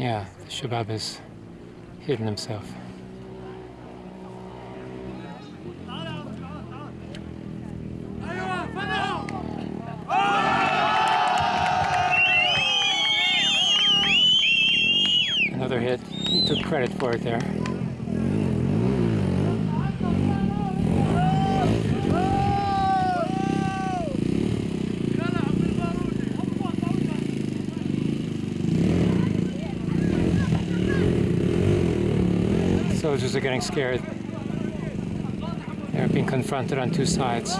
Yeah, the Shabab has hidden himself. Another hit. He took credit for it there. Soldiers are getting scared. They're being confronted on two sides.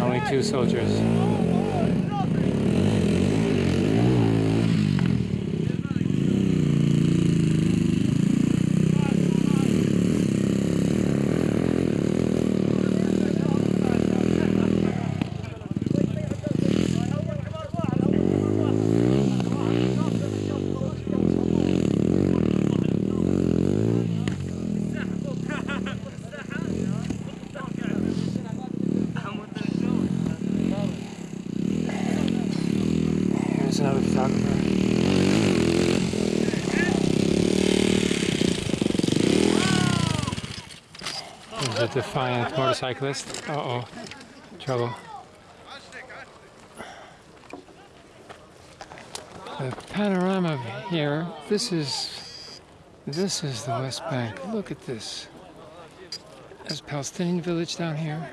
Only two soldiers. Here's another photographer. There's defiant motorcyclist. Uh oh. Trouble. The panorama here, this is this is the West Bank. Look at this. There's Palestinian village down here.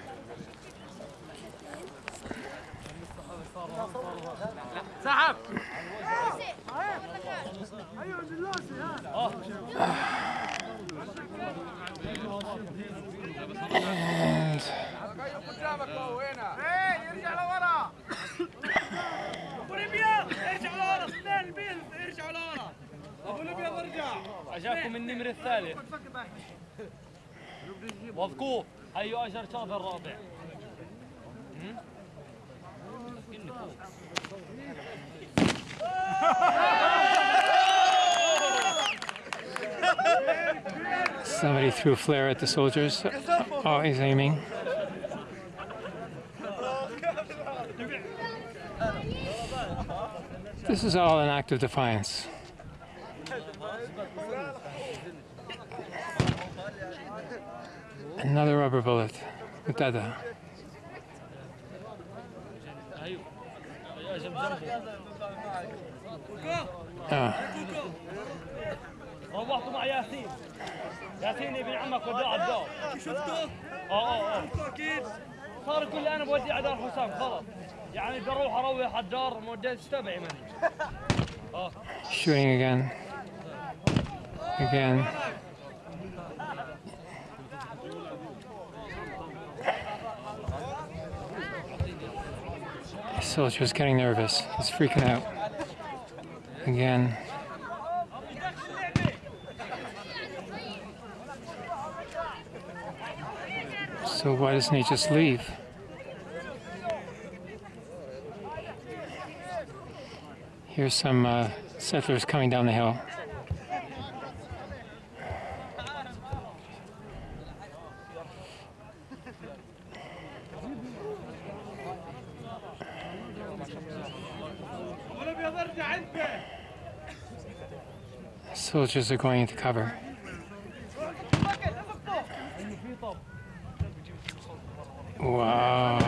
النمر الثالث وثقوف هيو اجر شاطر الرابع somebody threw a flare at the soldiers. Oh, he's aiming. This is all an act of defiance. Another rubber bullet. Mutada. هيو اجر جنبه Ah, روحتوا مع ياسين ياسين ابن عمك وداه على الدار شفته؟ اه اه اه شفته اكيد صار يقول لي انا بودي على دار حسام خلص يعني بروح اروح على الدار موديت تبعي مني اه shooting again. Again. The soldier's getting nervous. He's freaking out. Again. So why doesn't he just leave? Here's some uh, settlers coming down the hill. Soldiers are going into cover. Wow.